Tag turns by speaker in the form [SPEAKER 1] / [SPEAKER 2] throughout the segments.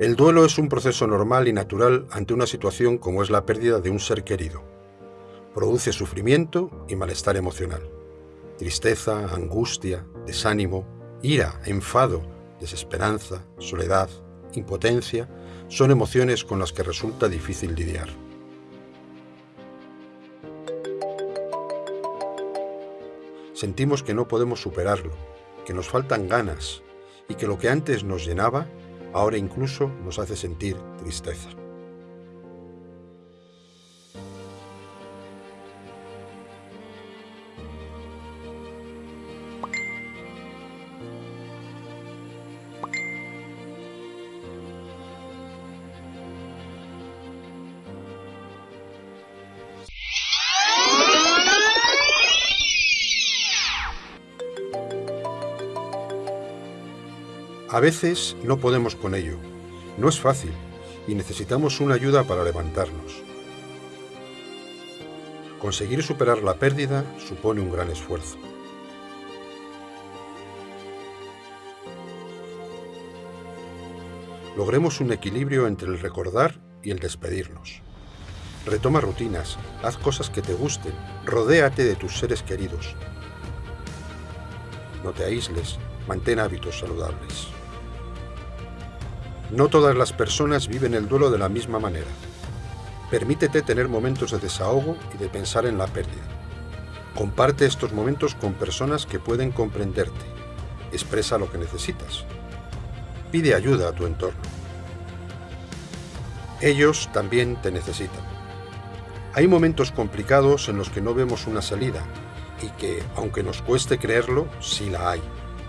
[SPEAKER 1] El duelo es un proceso normal y natural ante una situación como es la pérdida de un ser querido. Produce sufrimiento y malestar emocional. Tristeza, angustia, desánimo, ira, enfado, desesperanza, soledad, impotencia, son emociones con las que resulta difícil lidiar. Sentimos que no podemos superarlo, que nos faltan ganas y que lo que antes nos llenaba, ahora incluso nos hace sentir tristeza. A veces no podemos con ello. No es fácil y necesitamos una ayuda para levantarnos. Conseguir superar la pérdida supone un gran esfuerzo. Logremos un equilibrio entre el recordar y el despedirnos. Retoma rutinas, haz cosas que te gusten, rodéate de tus seres queridos. No te aísles, mantén hábitos saludables. No todas las personas viven el duelo de la misma manera. Permítete tener momentos de desahogo y de pensar en la pérdida. Comparte estos momentos con personas que pueden comprenderte. Expresa lo que necesitas. Pide ayuda a tu entorno. Ellos también te necesitan. Hay momentos complicados en los que no vemos una salida y que, aunque nos cueste creerlo, sí la hay.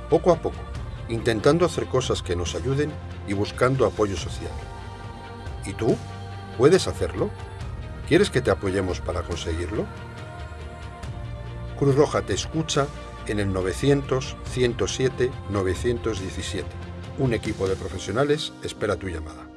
[SPEAKER 1] Poco a poco, intentando hacer cosas que nos ayuden y buscando apoyo social. ¿Y tú? ¿Puedes hacerlo? ¿Quieres que te apoyemos para conseguirlo? Cruz Roja te escucha en el 900-107-917. Un equipo de profesionales espera tu llamada.